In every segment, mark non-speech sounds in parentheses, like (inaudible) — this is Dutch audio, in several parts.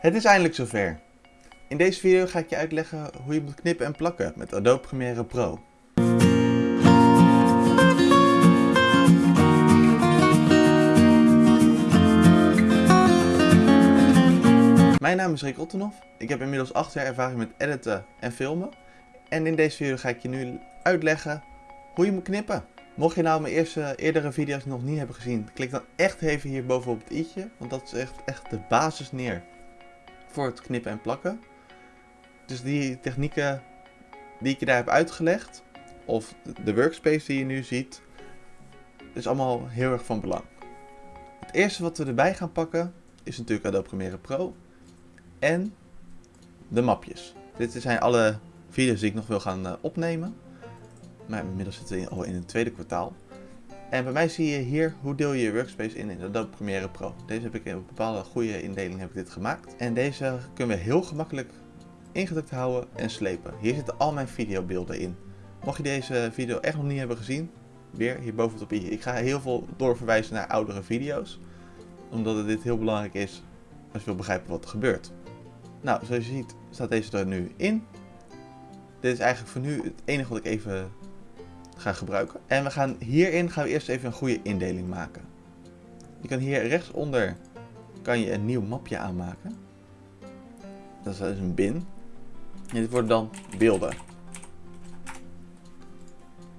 Het is eindelijk zover. In deze video ga ik je uitleggen hoe je moet knippen en plakken met Adobe Premiere Pro. Mijn naam is Rick Ottenhoff. Ik heb inmiddels 8 jaar ervaring met editen en filmen. En in deze video ga ik je nu uitleggen hoe je moet knippen. Mocht je nou mijn eerste, eerdere video's nog niet hebben gezien, klik dan echt even hier bovenop het i'tje. Want dat is echt, echt de basis neer voor het knippen en plakken. Dus die technieken die ik je daar heb uitgelegd, of de workspace die je nu ziet, is allemaal heel erg van belang. Het eerste wat we erbij gaan pakken is natuurlijk Adobe Premiere Pro en de mapjes. Dit zijn alle video's die ik nog wil gaan uh, opnemen. Maar inmiddels zitten we al in het tweede kwartaal. En bij mij zie je hier hoe deel je je workspace in in Adobe Premiere Pro. Deze heb ik in een bepaalde goede indeling heb ik dit gemaakt. En deze kunnen we heel gemakkelijk ingedrukt houden en slepen. Hier zitten al mijn videobeelden in. Mocht je deze video echt nog niet hebben gezien, weer hier boven op. Ik ga heel veel doorverwijzen naar oudere video's. Omdat dit heel belangrijk is als je wil begrijpen wat er gebeurt. Nou, zoals je ziet staat deze er nu in. Dit is eigenlijk voor nu het enige wat ik even ga gebruiken. En we gaan hierin gaan we eerst even een goede indeling maken. Je kan hier rechtsonder kan je een nieuw mapje aanmaken. Dat is een bin. En dit worden dan beelden.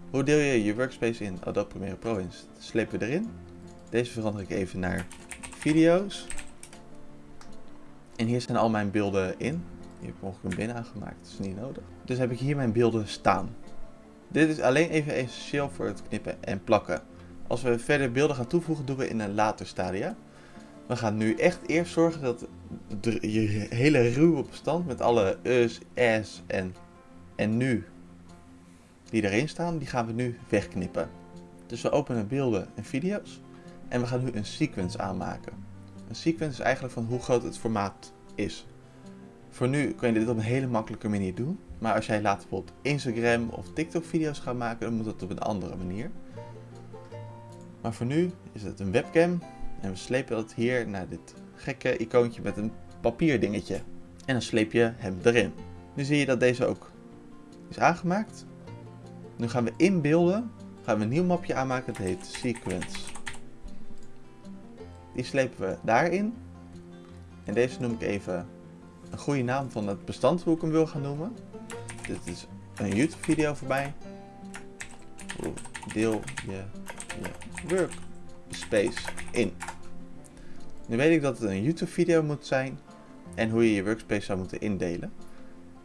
Hoe deel je je workspace in Adobe Premiere Pro in? Slepen we erin. Deze verander ik even naar video's. En hier zijn al mijn beelden in. Hier heb ik mogelijk een bin aangemaakt, dat is niet nodig. Dus heb ik hier mijn beelden staan. Dit is alleen even essentieel voor het knippen en plakken. Als we verder beelden gaan toevoegen, doen we in een later stadia. We gaan nu echt eerst zorgen dat je hele ruwe bestand met alle us, s en, en nu die erin staan, die gaan we nu wegknippen. Dus we openen beelden en video's en we gaan nu een sequence aanmaken. Een sequence is eigenlijk van hoe groot het formaat is. Voor nu kun je dit op een hele makkelijke manier doen. Maar als jij later bijvoorbeeld Instagram of TikTok video's gaat maken, dan moet dat op een andere manier. Maar voor nu is het een webcam en we slepen dat hier naar dit gekke icoontje met een papierdingetje. En dan sleep je hem erin. Nu zie je dat deze ook is aangemaakt. Nu gaan we in beelden, gaan we een nieuw mapje aanmaken, dat heet Sequence. Die slepen we daarin. En deze noem ik even een goede naam van het bestand hoe ik hem wil gaan noemen. Dit is een YouTube video voorbij. Hoe deel je je workspace in? Nu weet ik dat het een YouTube video moet zijn en hoe je je workspace zou moeten indelen.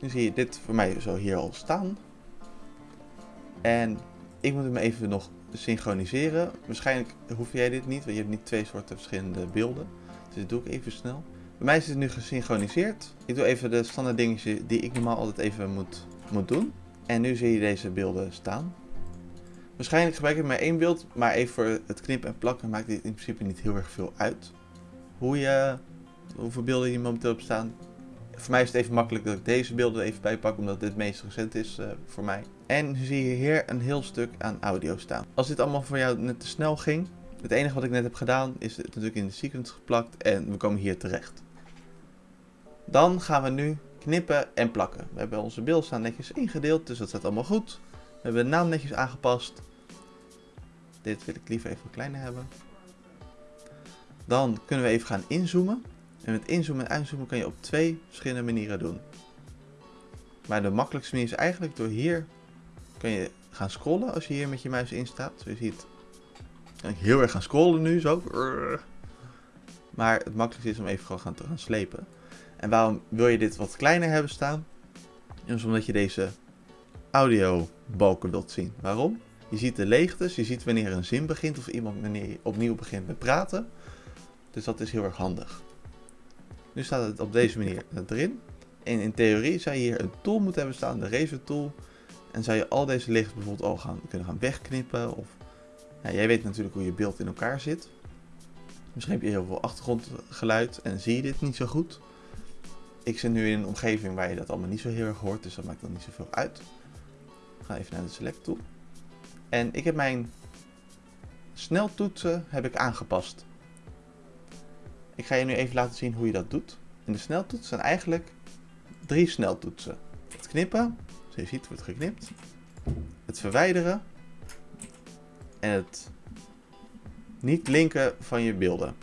Nu zie je dit voor mij zo hier al staan. En ik moet hem even nog synchroniseren. Waarschijnlijk hoef jij dit niet, want je hebt niet twee soorten verschillende beelden. Dus dat doe ik even snel. Bij mij is het nu gesynchroniseerd. Ik doe even de standaard dingetjes die ik normaal altijd even moet, moet doen. En nu zie je deze beelden staan. Waarschijnlijk gebruik ik maar één beeld, maar even voor het knippen en plakken maakt dit in principe niet heel erg veel uit. Hoe je, hoeveel beelden je momenteel op staan. Voor mij is het even makkelijk dat ik deze beelden even bijpak, omdat dit het meest recent is uh, voor mij. En nu zie je hier een heel stuk aan audio staan. Als dit allemaal voor jou net te snel ging, het enige wat ik net heb gedaan is het natuurlijk in de sequence geplakt en we komen hier terecht. Dan gaan we nu knippen en plakken. We hebben onze beeld staan netjes ingedeeld, dus dat staat allemaal goed. We hebben de naam netjes aangepast. Dit wil ik liever even kleiner hebben. Dan kunnen we even gaan inzoomen. En met inzoomen en uitzoomen kan je op twee verschillende manieren doen. Maar de makkelijkste manier is eigenlijk door hier kan je gaan scrollen als je hier met je muis in staat. Je ziet kan heel erg gaan scrollen nu zo. Maar het makkelijkste is om even gewoon te gaan slepen. En waarom wil je dit wat kleiner hebben staan? Is omdat je deze audiobalken wilt zien. Waarom? Je ziet de leegtes, je ziet wanneer een zin begint of iemand wanneer opnieuw begint met praten. Dus dat is heel erg handig. Nu staat het op deze manier erin. En in theorie zou je hier een tool moeten hebben staan, de Razor tool. En zou je al deze leegtes bijvoorbeeld al gaan, kunnen gaan wegknippen. Of, jij weet natuurlijk hoe je beeld in elkaar zit. Misschien heb je heel veel achtergrondgeluid en zie je dit niet zo goed. Ik zit nu in een omgeving waar je dat allemaal niet zo heel erg hoort, dus dat maakt dan niet zoveel uit. Ik ga even naar de select tool. En ik heb mijn sneltoetsen heb ik aangepast. Ik ga je nu even laten zien hoe je dat doet. En de sneltoets zijn eigenlijk drie sneltoetsen. Het knippen, zoals je ziet wordt geknipt. Het verwijderen. En het niet linken van je beelden.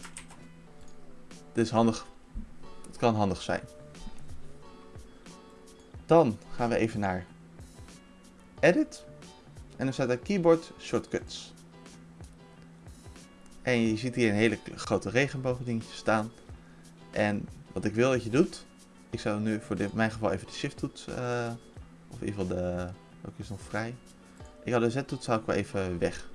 Dit is handig. Het kan handig zijn. Dan gaan we even naar Edit. En dan staat er Keyboard Shortcuts. En je ziet hier een hele grote regenboogdingetje staan. En wat ik wil dat je doet, ik zou nu voor dit, mijn geval even de shift toets, uh, of in ieder geval de, welke is nog vrij. Ik had de z toets zou ik wel even weg.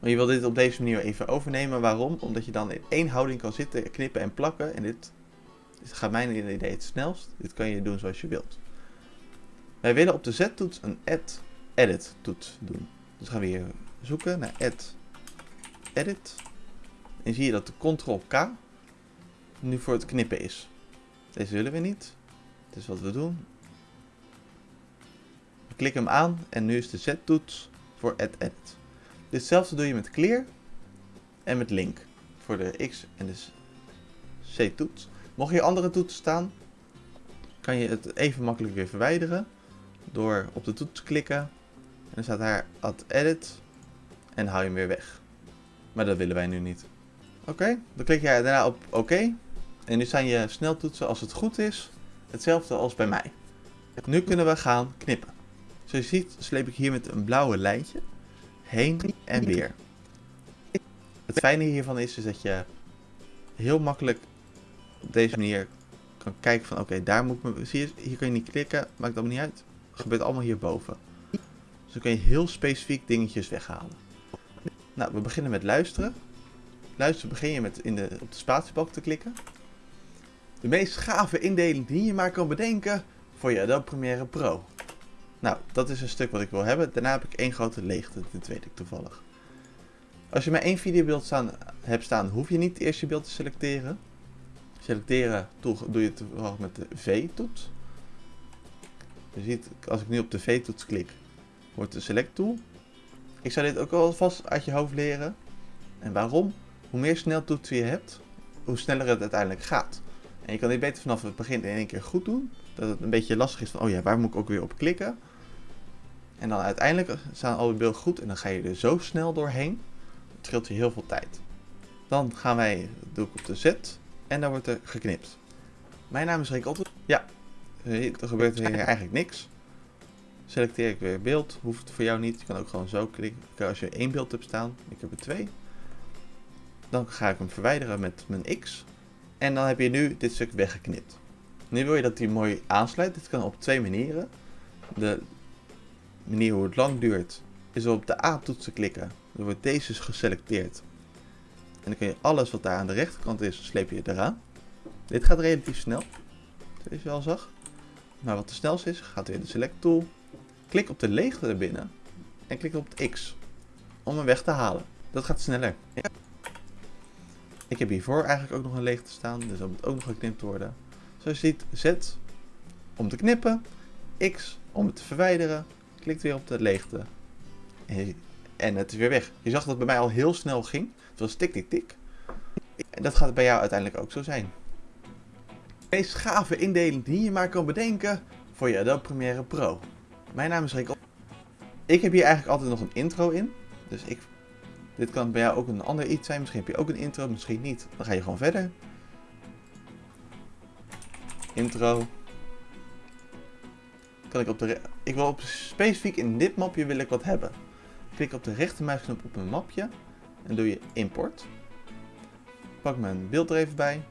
Maar je wil dit op deze manier even overnemen. Waarom? Omdat je dan in één houding kan zitten, knippen en plakken. En dit, dit gaat mijn idee het snelst. Dit kan je doen zoals je wilt. Wij willen op de Z-toets een add edit toets doen. Dus gaan we hier zoeken naar add edit. En zie je dat de Ctrl K nu voor het knippen is. Deze willen we niet. Dus wat we doen. We klikken hem aan en nu is de Z-toets voor add edit. Ditzelfde doe je met clear en met link voor de X en de C-toets. Mocht je andere toetsen staan, kan je het even makkelijk weer verwijderen door op de toets te klikken. En dan staat daar add edit en hou je hem weer weg. Maar dat willen wij nu niet. Oké, dan klik jij daarna op oké. En nu zijn je sneltoetsen als het goed is hetzelfde als bij mij. Nu kunnen we gaan knippen. Zoals je ziet sleep ik hier met een blauwe lijntje heen en weer. Het fijne hiervan is, is dat je heel makkelijk op deze manier kan kijken van oké, daar moet ik me... Zie je, hier kan je niet klikken, maakt allemaal niet uit. Het gebeurt allemaal hierboven. Dus dan kun je heel specifiek dingetjes weghalen. Nou, we beginnen met luisteren. Luisteren begin je met in de, op de spatiebalk te klikken. De meest gave indeling die je maar kan bedenken voor je Adobe Premiere Pro. Nou, dat is een stuk wat ik wil hebben. Daarna heb ik één grote leegte, dit weet ik toevallig. Als je maar één videobeeld staan, hebt staan, hoef je niet eerst je beeld te selecteren. Selecteren doe je toevallig met de V-toets. Je ziet, als ik nu op de V-toets klik, wordt de select tool. Ik zou dit ook alvast uit je hoofd leren. En waarom? Hoe meer sneltoetsen je hebt, hoe sneller het uiteindelijk gaat. En je kan dit beter vanaf het begin in één keer goed doen. Dat het een beetje lastig is van, oh ja, waar moet ik ook weer op klikken? En dan uiteindelijk staan alle beelden goed en dan ga je er zo snel doorheen. Het scheelt je heel veel tijd. Dan gaan wij, doe ik op de Z en dan wordt er geknipt. Mijn naam is Rick Otter. Ja, er gebeurt hier eigenlijk niks. Selecteer ik weer beeld, hoeft voor jou niet. Je kan ook gewoon zo klikken als je één beeld hebt staan. Ik heb er twee. Dan ga ik hem verwijderen met mijn X. En dan heb je nu dit stuk weggeknipt. Nu wil je dat die mooi aansluit. Dit kan op twee manieren. De manier hoe het lang duurt is op de A-toets te klikken. Dan wordt deze geselecteerd. En dan kun je alles wat daar aan de rechterkant is, sleep je eraan. Dit gaat relatief snel. Zoals je al zag. Maar wat de snelste is, gaat weer de select tool. Klik op de leegte erbinnen. En klik op het X. Om hem weg te halen. Dat gaat sneller. Ik heb hiervoor eigenlijk ook nog een leegte staan. Dus dat moet ook nog geknipt worden. Zoals je ziet, Z om te knippen. X om het te verwijderen. Klikt weer op de leegte. En het is weer weg. Je zag dat het bij mij al heel snel ging. Het was tik tik tik. En dat gaat bij jou uiteindelijk ook zo zijn. De meest gave indeling die je maar kan bedenken voor je Adobe Premiere Pro. Mijn naam is Rick. Ik heb hier eigenlijk altijd nog een intro in. Dus ik, dit kan bij jou ook een ander iets zijn. Misschien heb je ook een intro, misschien niet. Dan ga je gewoon verder. Intro. Kan ik op de... Ik wil op, specifiek in dit mapje wil ik wat hebben. Klik op de rechtermuisknop op een mapje. En doe je import. Pak mijn beeld er even bij.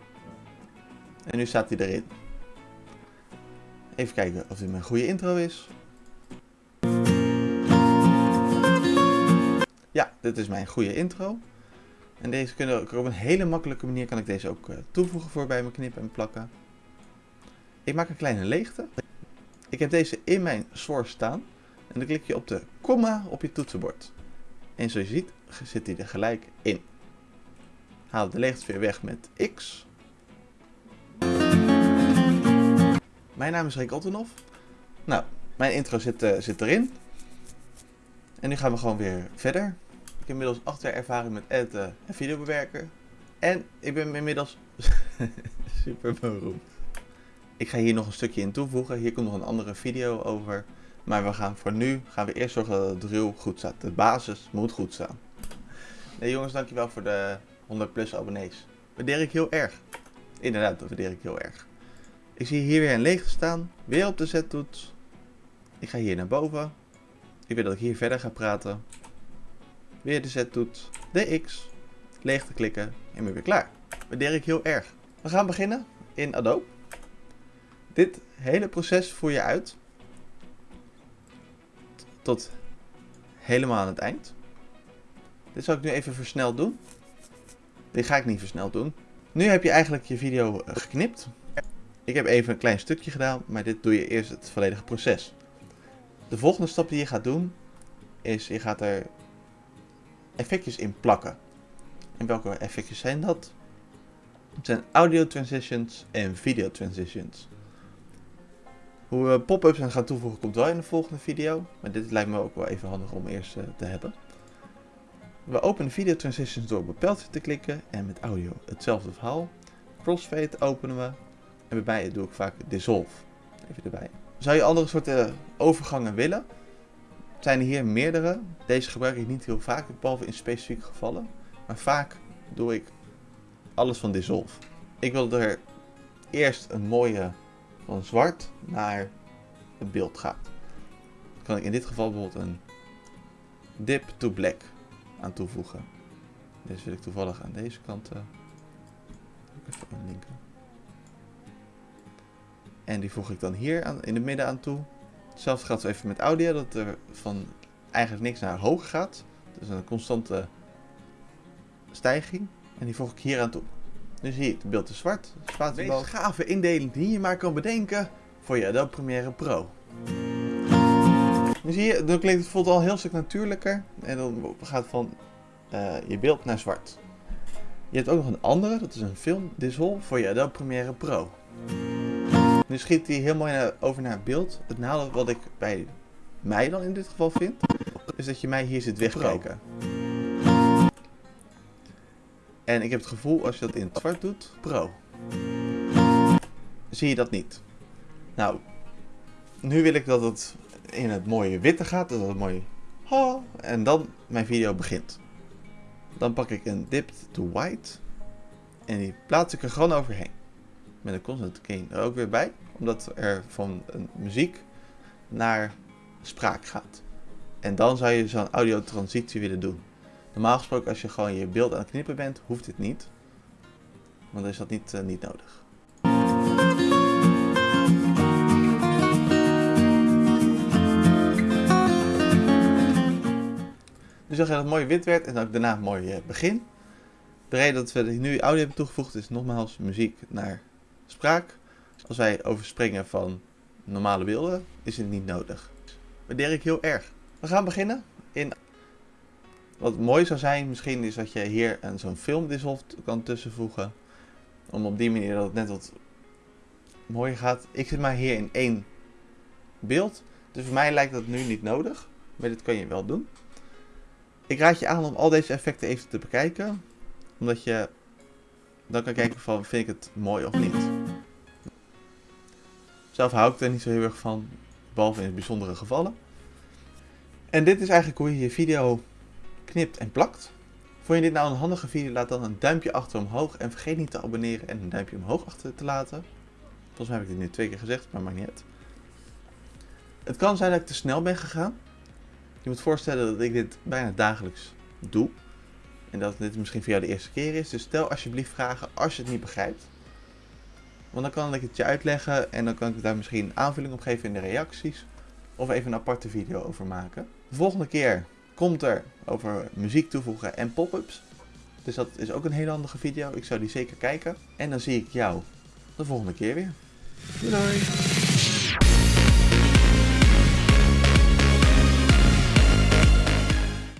En nu staat hij erin. Even kijken of dit mijn goede intro is. Ja, dit is mijn goede intro. En deze kunnen ik op een hele makkelijke manier kan ik deze ook eh, toevoegen voor bij mijn knippen en plakken. Ik maak een kleine leegte. Ik heb deze in mijn source staan. En dan klik je op de komma op je toetsenbord. En zoals je ziet zit hij er gelijk in. Haal de leegte weer weg met X. Mijn naam is Rick Ottenhoff. Nou, mijn intro zit, uh, zit erin. En nu gaan we gewoon weer verder. Ik heb inmiddels 8 jaar ervaring met editen en videobewerken. En ik ben inmiddels (laughs) Super beroemd. Ik ga hier nog een stukje in toevoegen. Hier komt nog een andere video over. Maar we gaan voor nu gaan we eerst zorgen dat het drill goed staat. De basis moet goed staan. Nee jongens, dankjewel voor de 100 plus abonnees. Waardeer ik heel erg. Inderdaad, dat waardeer ik heel erg. Ik zie hier weer een leeg staan. Weer op de Z-toets. Ik ga hier naar boven. Ik weet dat ik hier verder ga praten. Weer de Z-toets. De X. Leeg te klikken. En weer, weer klaar. Waardeer ik heel erg. We gaan beginnen in Adobe. Dit hele proces voer je uit. Tot helemaal aan het eind. Dit zal ik nu even versneld doen. Dit ga ik niet versneld doen. Nu heb je eigenlijk je video eh, geknipt. Ik heb even een klein stukje gedaan, maar dit doe je eerst het volledige proces. De volgende stap die je gaat doen, is je gaat er effectjes in plakken. En welke effectjes zijn dat? Het zijn audio transitions en video transitions. Hoe we pop-ups gaan toevoegen komt wel in de volgende video. Maar dit lijkt me ook wel even handig om eerst uh, te hebben. We openen video transitions door op een te klikken en met audio hetzelfde verhaal. Crossfade openen we en bij doe ik vaak dissolve. Even erbij. Zou je andere soorten overgangen willen? Zijn er hier meerdere. Deze gebruik ik niet heel vaak, behalve in specifieke gevallen. Maar vaak doe ik alles van dissolve. Ik wil er eerst een mooie van zwart naar het beeld gaat. Dan kan ik in dit geval bijvoorbeeld een dip to black aan toevoegen. Deze wil ik toevallig aan deze kant uh, even. En die voeg ik dan hier aan, in het midden aan toe. Hetzelfde gaat even met audio, dat er van eigenlijk niks naar hoog gaat. Dus een constante stijging. En die voeg ik hier aan toe. Nu zie je het beeld is zwart. De meest gave indeling die je maar kan bedenken voor je Adobe Premiere Pro. Nu zie je, dan klinkt het voelt al een heel stuk natuurlijker. En dan gaat het van uh, je beeld naar zwart. Je hebt ook nog een andere, dat is een film Dissolve voor je Adobe Premiere Pro. Nu schiet hij heel mooi naar, over naar het beeld. Het nadeel wat ik bij mij dan in dit geval vind, is dat je mij hier zit wegkijken. En ik heb het gevoel, als je dat in het zwart doet, pro, zie je dat niet. Nou, nu wil ik dat het in het mooie witte gaat, dat het mooi ha, en dan mijn video begint. Dan pak ik een dip to white en die plaats ik er gewoon overheen. Met een constant gain er ook weer bij, omdat er van muziek naar spraak gaat. En dan zou je zo'n audio transitie willen doen. Normaal gesproken als je gewoon je beeld aan het knippen bent, hoeft dit niet. Want dan is dat niet, uh, niet nodig. Dus dan gaat het mooi wit werd en dan daarna mooi uh, begin. De reden dat we nu audio hebben toegevoegd is nogmaals muziek naar spraak. Als wij overspringen van normale beelden is het niet nodig. Waardeer ik heel erg. We gaan beginnen in wat mooi zou zijn misschien is dat je hier een zo'n filmdissolve kan tussenvoegen. Om op die manier dat het net wat mooier gaat. Ik zit maar hier in één beeld. Dus voor mij lijkt dat nu niet nodig. Maar dit kan je wel doen. Ik raad je aan om al deze effecten even te bekijken. Omdat je dan kan kijken van vind ik het mooi of niet. Zelf hou ik er niet zo heel erg van. Behalve in bijzondere gevallen. En dit is eigenlijk hoe je je video knipt en plakt. Vond je dit nou een handige video? Laat dan een duimpje achter omhoog. En vergeet niet te abonneren en een duimpje omhoog achter te laten. Volgens mij heb ik dit nu twee keer gezegd, maar maakt niet uit. Het kan zijn dat ik te snel ben gegaan. Je moet voorstellen dat ik dit bijna dagelijks doe. En dat dit misschien voor jou de eerste keer is. Dus stel alsjeblieft vragen als je het niet begrijpt. Want dan kan ik het je uitleggen en dan kan ik daar misschien aanvulling op geven in de reacties. Of even een aparte video over maken. De volgende keer komt er over muziek toevoegen en pop-ups. Dus dat is ook een hele handige video. Ik zou die zeker kijken. En dan zie ik jou de volgende keer weer. Doei!